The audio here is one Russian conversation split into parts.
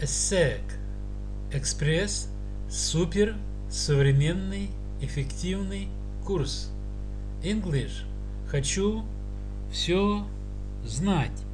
ESSEC Экспресс Супер Современный Эффективный Курс English Хочу все знать.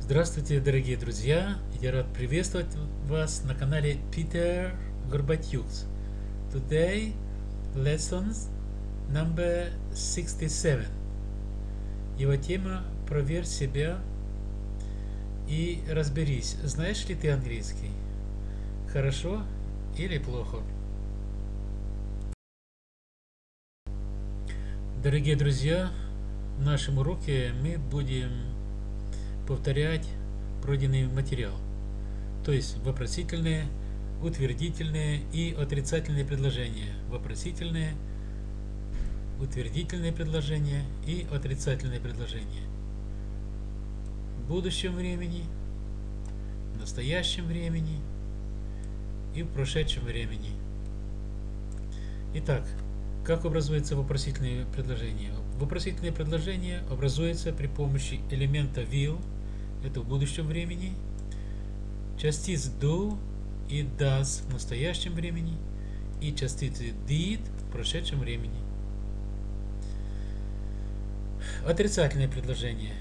Здравствуйте, дорогие друзья! Я рад приветствовать вас на канале Peter Горбатюкс. Today, lessons number 67. Его тема «Проверь себя и разберись, знаешь ли ты английский? Хорошо или плохо?» Дорогие друзья, в нашем уроке мы будем повторять пройденный материал, то есть вопросительные, утвердительные и отрицательные предложения. Вопросительные, утвердительные предложения и отрицательные предложения. Будущем времени, в настоящем времени и в прошедшем времени. Итак, как образуется вопросительное предложение? Вопросительное предложение образуется при помощи элемента will, это в будущем времени, частиц do и does в настоящем времени и частицы did в прошедшем времени. Отрицательное предложение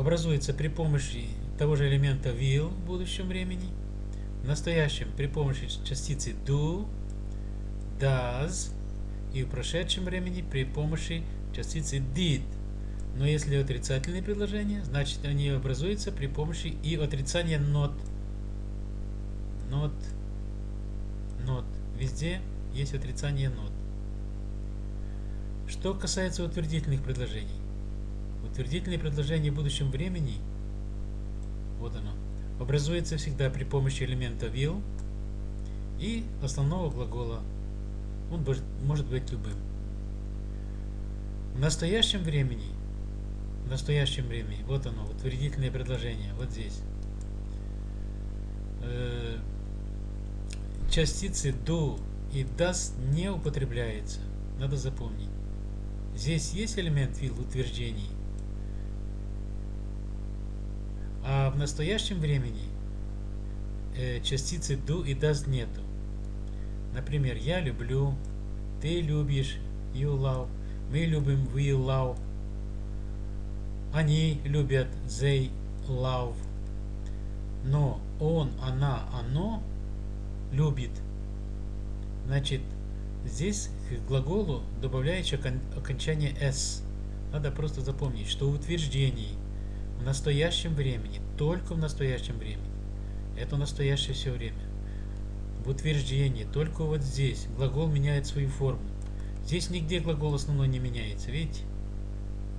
образуется при помощи того же элемента will в будущем времени, в настоящем при помощи частицы do, does и в прошедшем времени при помощи частицы did. Но если отрицательные предложения, значит они образуются при помощи и отрицания not. Not. Not. Везде есть отрицание not. Что касается утвердительных предложений. Утвердительные предложения в будущем времени, вот оно, образуется всегда при помощи элемента will и основного глагола. Он может быть любым. В настоящем времени, в настоящем времени, вот оно, утвердительное предложение, вот здесь. Э, частицы do и does не употребляется, надо запомнить. Здесь есть элемент will утверждений, а в настоящем времени э, частицы do и does нету. Например, я люблю, ты любишь, you love, мы любим, we love, они любят, they love. Но он, она, оно любит. Значит, здесь к глаголу добавляется окончание s. Надо просто запомнить, что в утверждении в настоящем времени, только в настоящем времени, это настоящее все время. В утверждении, только вот здесь, глагол меняет свою форму. Здесь нигде глагол основной не меняется, видите?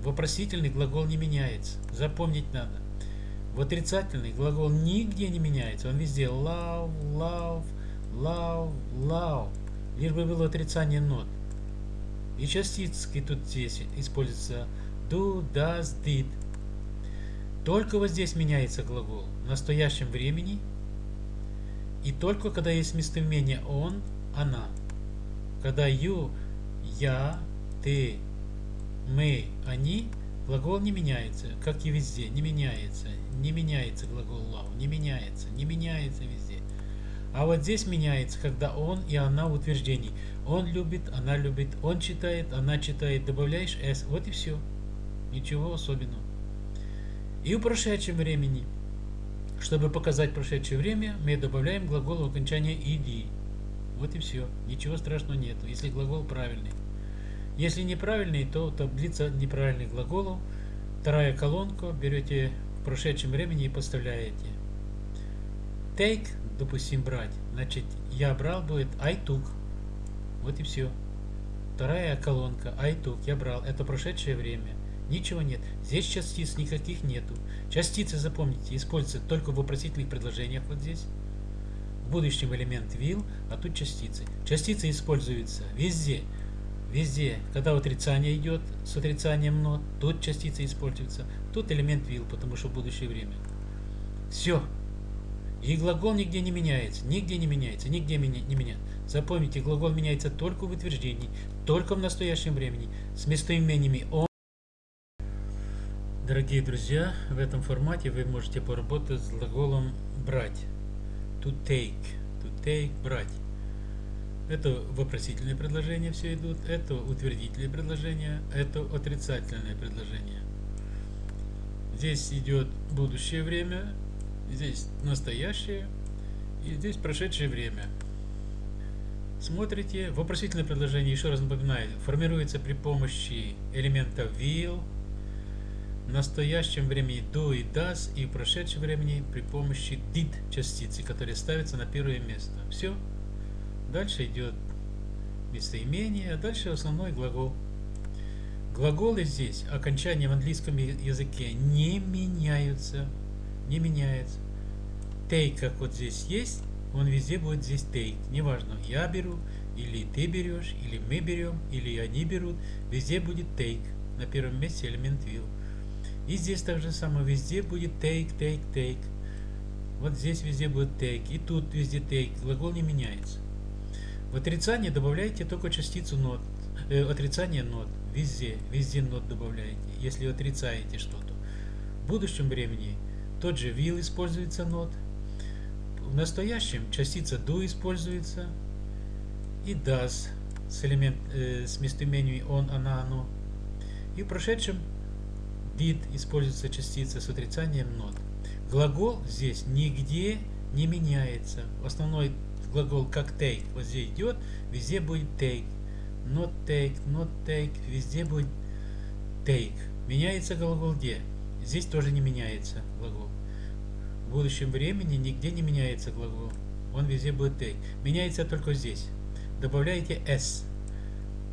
Вопросительный глагол не меняется. Запомнить надо. В отрицательный глагол нигде не меняется. Он везде love, love, love, love. Лишь бы было отрицание нот. И частицки тут здесь используются do, does, did. Только вот здесь меняется глагол в настоящем времени и только когда есть местоимение он, она. Когда you, я, ты, мы, они, глагол не меняется, как и везде, не меняется. Не меняется глагол love, не меняется, не меняется везде. А вот здесь меняется, когда он и она в утверждении. Он любит, она любит, он читает, она читает, добавляешь s, вот и все. Ничего особенного. И в прошедшем времени. Чтобы показать прошедшее время, мы добавляем глагол в окончание ed. Вот и все. Ничего страшного нет, если глагол правильный. Если неправильный, то таблица неправильных глаголов. Вторая колонка берете в прошедшем времени и поставляете. Take, допустим, брать. Значит, я брал будет I took. Вот и все. Вторая колонка I took, я брал. Это прошедшее время. Ничего нет. Здесь частиц никаких нету. Частицы, запомните, используются только в вопросительных предложениях вот здесь. В будущем элемент will, а тут частицы. Частицы используются везде. Везде, когда отрицание идет с отрицанием not, тут частицы используются. Тут элемент will, потому что будущее время. Все. И глагол нигде не меняется. Нигде не меняется. Нигде не меняется. Запомните, глагол меняется только в утверждении, только в настоящем времени, с местоимениями он. Дорогие друзья, в этом формате вы можете поработать с глаголом брать. To take. To take, брать. Это вопросительные предложения все идут, это утвердительные предложения, это отрицательные предложения. Здесь идет будущее время, здесь настоящее и здесь прошедшее время. Смотрите, вопросительное предложение, еще раз напоминаю, формируется при помощи элемента will, настоящем времени do и does, и в прошедшем времени при помощи did частицы, которые ставятся на первое место. Все. Дальше идет местоимение, а дальше основной глагол. Глаголы здесь, окончания в английском языке не меняются. Не меняются. Take, как вот здесь есть, он везде будет здесь take. Неважно, я беру, или ты берешь, или мы берем, или они берут. Везде будет take. На первом месте элемент will. И здесь также самое, везде будет take, take, take. Вот здесь везде будет take, и тут везде take. Глагол не меняется. В отрицание добавляете только частицу not. Э, отрицание not. Везде, везде not добавляете, если отрицаете что-то. В будущем времени тот же will используется not. В настоящем частица do используется и does с, элемент, э, с местоимением он, она, оно. И в прошедшем did используется частица с отрицанием not. Глагол здесь нигде не меняется. Основной глагол как take вот здесь идет, везде будет take. Not take, not take, везде будет take. Меняется глагол где? Здесь тоже не меняется глагол. В будущем времени нигде не меняется глагол. Он везде будет take. Меняется только здесь. Добавляете s.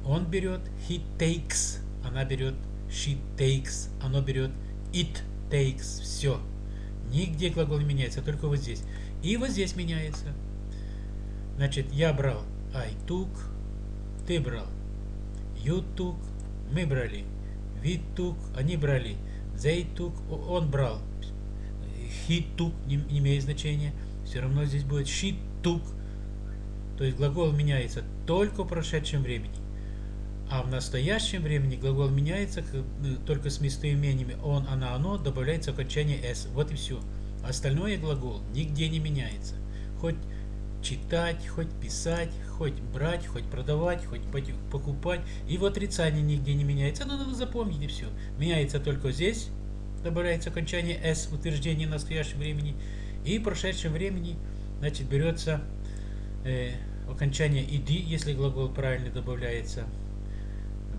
Он берет, he takes, она берет, she takes, оно берет, it takes, все. Нигде глагол не меняется, только вот здесь. И вот здесь меняется. Значит, я брал I took, ты брал. You took, мы брали. We took, они брали. They took, он брал. He took, не, не имеет значения. Все равно здесь будет she took. То есть глагол меняется только в прошедшем времени. А в настоящем времени глагол меняется э, только с местоимениями он, она, оно, добавляется окончание s. Вот и все. Остальное глагол нигде не меняется. Хоть читать, хоть писать, хоть брать, хоть продавать, хоть покупать. И в отрицании нигде не меняется. Но надо запомнить и все. Меняется только здесь. Добавляется окончание s в утверждении настоящего времени. И в прошедшем времени значит, берется э, окончание ed, если глагол правильно добавляется.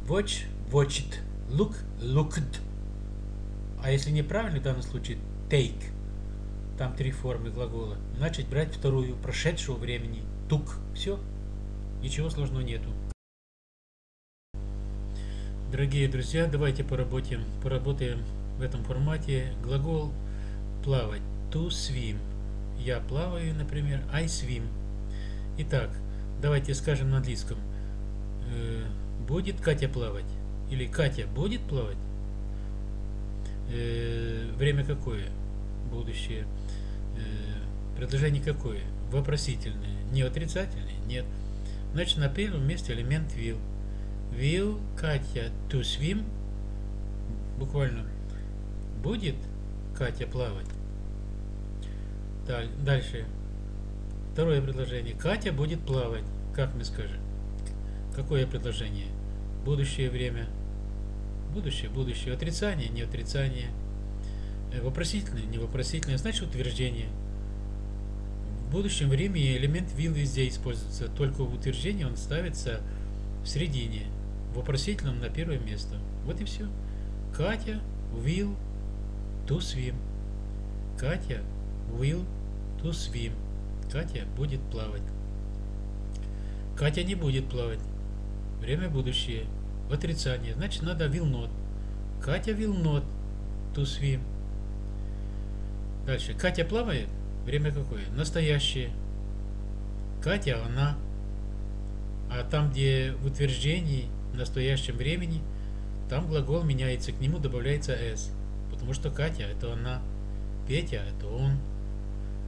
Watch, watched. Look, looked. А если неправильно, в данном случае take. Там три формы глагола. Значит, брать вторую, прошедшего времени. Took. Все. Ничего сложного нету. Дорогие друзья, давайте поработаем, поработаем в этом формате. Глагол плавать. To swim. Я плаваю, например. I swim. Итак, давайте скажем на английском. Будет Катя плавать? Или Катя будет плавать? Э, время какое? Будущее. Э, предложение какое? Вопросительное. Не отрицательное? Нет. Значит, на первом месте элемент will. Will Катя to swim? Буквально. Будет Катя плавать? Дальше. Второе предложение. Катя будет плавать. Как мы скажем? Какое предложение? Будущее время, будущее, будущее, отрицание, не отрицание, э, вопросительное, не вопросительное, значит утверждение. В будущем времени элемент will везде используется, только в утверждении он ставится в середине, в вопросительном на первое место. Вот и все. Катя will to swim. Катя will to swim. Катя будет плавать. Катя не будет плавать. Время будущее. Отрицание. Значит, надо will not. Катя will not to swim. Дальше. Катя плавает. Время какое? Настоящее. Катя, она. А там, где в утверждении в настоящем времени, там глагол меняется, к нему добавляется s. Потому что Катя это она. Петя это он.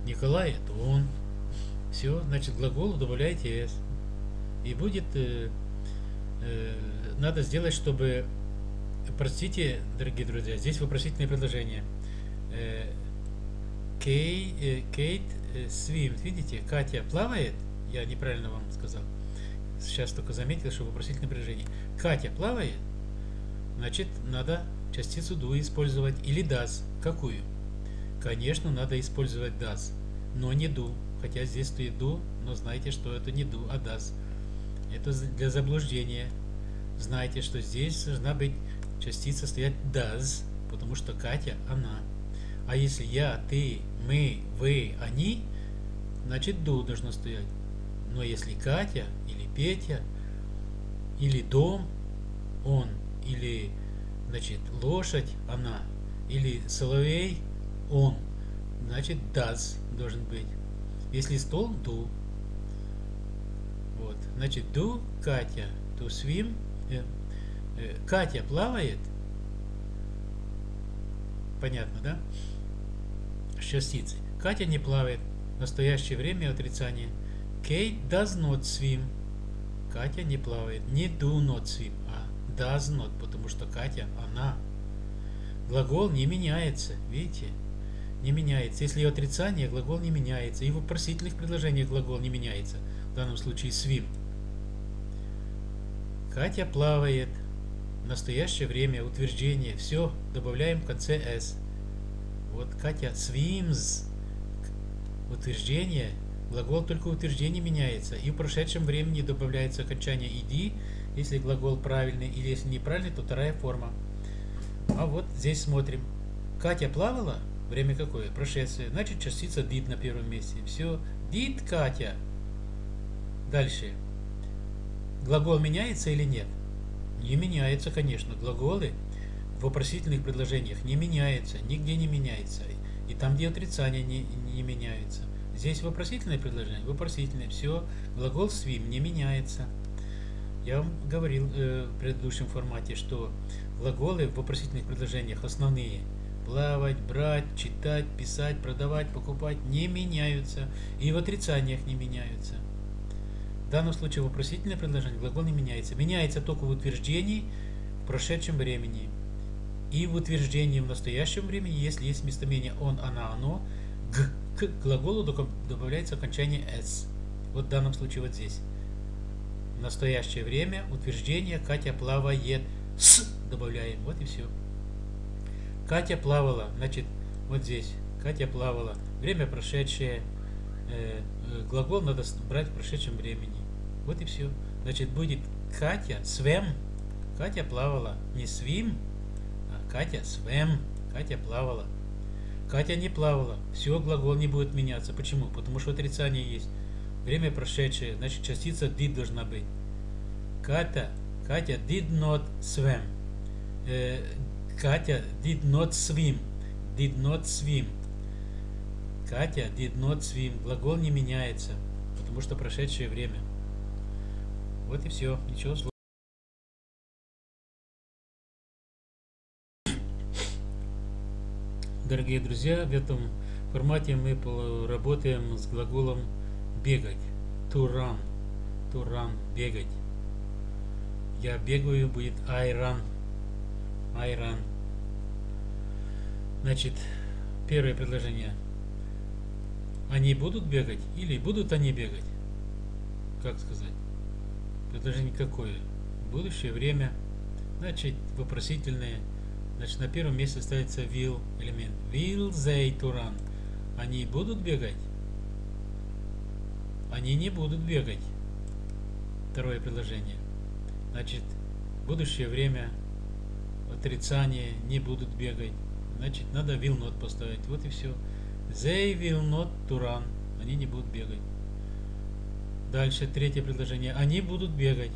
Николай это он. Все, значит, глаголу добавляете s. И будет Э, надо сделать, чтобы простите, дорогие друзья, здесь вопросительное предложение. Э, Кей, э, Кейт э, свимт, видите, Катя плавает, я неправильно вам сказал. Сейчас только заметил, что вопросительное предложение. Катя плавает, значит, надо частицу do использовать или does. Какую? Конечно, надо использовать does, но не do. Хотя здесь стоит do, но знайте, что это не do, а does. Это для заблуждения. Знайте, что здесь должна быть частица стоять does, потому что Катя – она. А если я, ты, мы, вы, они, значит do должно стоять. Но если Катя или Петя, или дом, он, или значит лошадь, она, или соловей, он, значит does должен быть. Если стол, do. Вот, значит do, Катя, to swim, э, э, Катя плавает, понятно, да? частицы. Катя не плавает. В настоящее время отрицание. Kate does not swim. Катя не плавает. Не do not swim, а does not, потому что Катя, она. Глагол не меняется, видите? Не меняется. Если отрицание, глагол не меняется. И в вопросительных предложениях глагол не меняется. В данном случае swim. Катя плавает. В настоящее время утверждение. Все, добавляем в конце s. Вот Катя, swims, утверждение, глагол только утверждение меняется. И в прошедшем времени добавляется окончание ed, если глагол правильный, или если неправильный, то вторая форма. А вот здесь смотрим. Катя плавала, время какое? Прошедшее. Значит, частица did на первом месте. Все. Did Катя. Дальше. Глагол меняется или нет? Не меняется, конечно. Глаголы в вопросительных предложениях не меняется, нигде не меняется. И там, где отрицание не, не меняется. Здесь вопросительное предложение, вопросительное. Все, глагол swim не меняется. Я вам говорил э, в предыдущем формате, что глаголы в вопросительных предложениях основные плавать, брать, читать, писать, продавать, покупать не меняются. И в отрицаниях не меняются. В данном случае вопросительное предложение, глагол не меняется. Меняется только в утверждении в прошедшем времени. И в утверждении в настоящем времени, если есть местоимение он, она, оно, г, к глаголу добавляется окончание s. Вот в данном случае вот здесь. В настоящее время утверждение Катя плавает с добавляем. Вот и все. Катя плавала, значит, вот здесь. Катя плавала. Время прошедшее. Э, э, глагол надо брать в прошедшем времени. Вот и все. Значит, будет Катя swam. Катя плавала. Не swim, Катя swam. Катя плавала. Катя не плавала. Все, глагол не будет меняться. Почему? Потому что отрицание есть. Время прошедшее, значит частица did должна быть. Катя, Катя did not swim. Э, Катя did not swim. Did not swim. Катя did not swim. Глагол не меняется, потому что прошедшее время. Вот и все. Ничего сложного. Дорогие друзья, в этом формате мы работаем с глаголом бегать. To run. To run. Бегать. Я бегаю будет I run. I run. Значит, первое предложение. Они будут бегать или будут они бегать? Как сказать? Предложение какое? Будущее время. Значит, вопросительное Значит, на первом месте ставится will элемент. Will they to run? Они будут бегать? Они не будут бегать. Второе предложение. Значит, будущее время, отрицание, не будут бегать. Значит, надо will not поставить. Вот и все. They will not to run. Они не будут бегать. Дальше, третье предложение. Они будут бегать.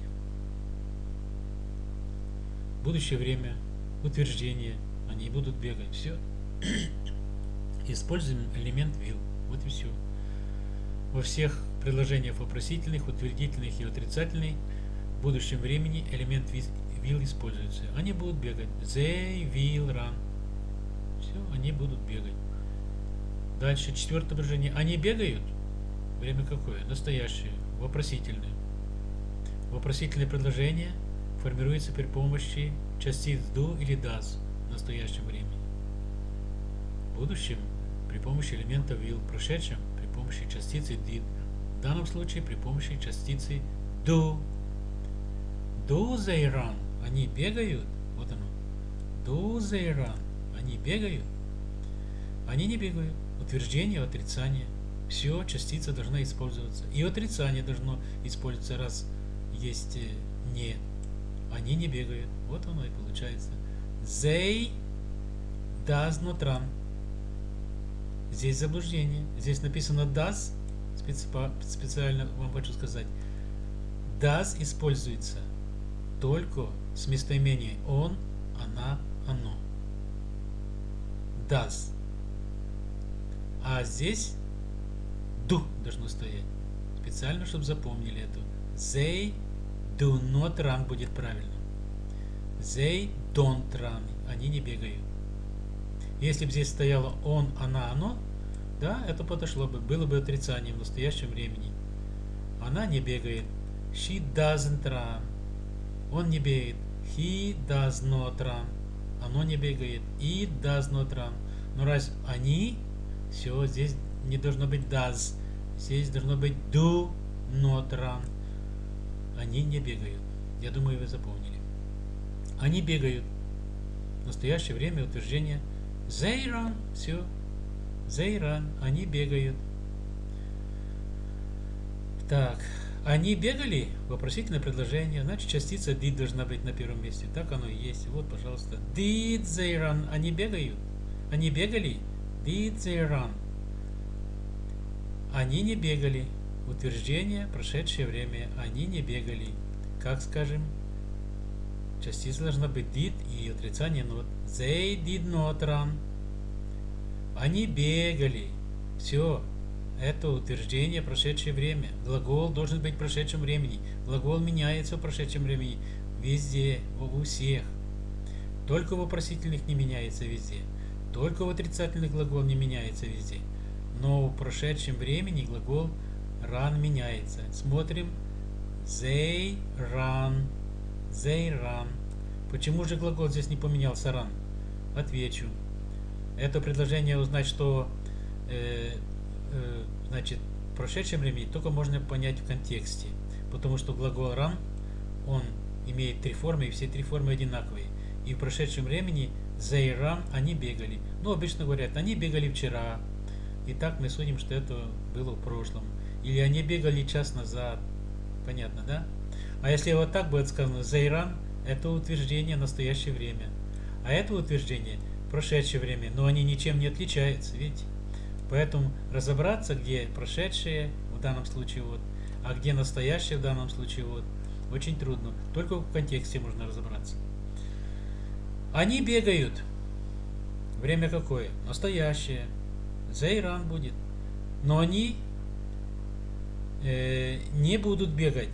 Будущее время утверждения, они будут бегать. Все. Используем элемент will. Вот и все. Во всех предложениях вопросительных, утвердительных и отрицательных в будущем времени элемент will используется. Они будут бегать. They will run. Все, они будут бегать. Дальше четвертое предложение. Они бегают. Время какое? Настоящее. Вопросительное. Вопросительное предложение формируется при помощи частиц do или does в настоящем времени. В будущем при помощи элемента will, в прошедшем при помощи частицы did, в данном случае при помощи частицы do. Do they run? Они бегают. Вот оно. Do they run? Они бегают. Они не бегают. Утверждение, отрицание. Все, частица должна использоваться. И отрицание должно использоваться, раз есть э, не. Они не бегают. Вот оно и получается. They does not run. Здесь заблуждение. Здесь написано does. Специально вам хочу сказать. Does используется только с местоимением он, она, оно. Does. А здесь do должно стоять. Специально, чтобы запомнили это. They do not run будет правильно. They don't run. Они не бегают. Если бы здесь стояло он, она, оно, да, это подошло бы, было бы отрицанием в настоящем времени. Она не бегает. She doesn't run. Он не бегает. He does not run. Оно не бегает. It does not run. Но раз они, все, здесь не должно быть does. Здесь должно быть do not run. Они не бегают. Я думаю, вы запомнили. Они бегают. В настоящее время утверждение they run. Все. They run. Они бегают. Так. Они бегали? Вопросительное предложение. Значит, частица did должна быть на первом месте. Так оно и есть. Вот, пожалуйста. Did they run? Они бегают? Они бегали? Did they run? Они не бегали. Утверждение, прошедшее время. Они не бегали. Как скажем? Частица должна быть did и отрицание not. They did not run. Они бегали. Все. Это утверждение прошедшее время. Глагол должен быть в прошедшем времени. Глагол меняется в прошедшем времени. Везде, у всех. Только в вопросительных не меняется везде. Только в отрицательных глагол не меняется везде но в прошедшем времени глагол run меняется. Смотрим. They run. They run. Почему же глагол здесь не поменялся run? Отвечу. Это предложение узнать, что э, э, значит в прошедшем времени только можно понять в контексте. Потому что глагол run, он имеет три формы, и все три формы одинаковые. И в прошедшем времени they run, они бегали. Ну, обычно говорят, они бегали вчера, и так мы судим, что это было в прошлом. Или они бегали час назад. Понятно, да? А если вот так будет сказано, Зайран, это утверждение настоящее время. А это утверждение прошедшее время, но они ничем не отличаются, видите? Поэтому разобраться, где прошедшее, в данном случае вот, а где настоящее в данном случае вот, очень трудно. Только в контексте можно разобраться. Они бегают. Время какое? Настоящее. Зайран будет. Но они э, не будут бегать.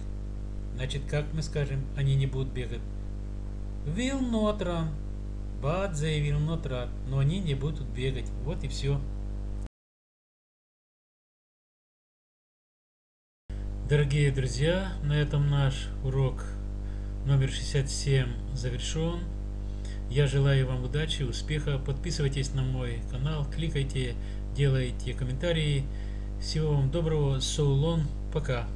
Значит, как мы скажем, они не будут бегать? Will not run. But they will not run. Но они не будут бегать. Вот и все. Дорогие друзья, на этом наш урок номер 67 завершен. Я желаю вам удачи, успеха. Подписывайтесь на мой канал, кликайте делайте комментарии. Всего вам доброго. So long. Пока.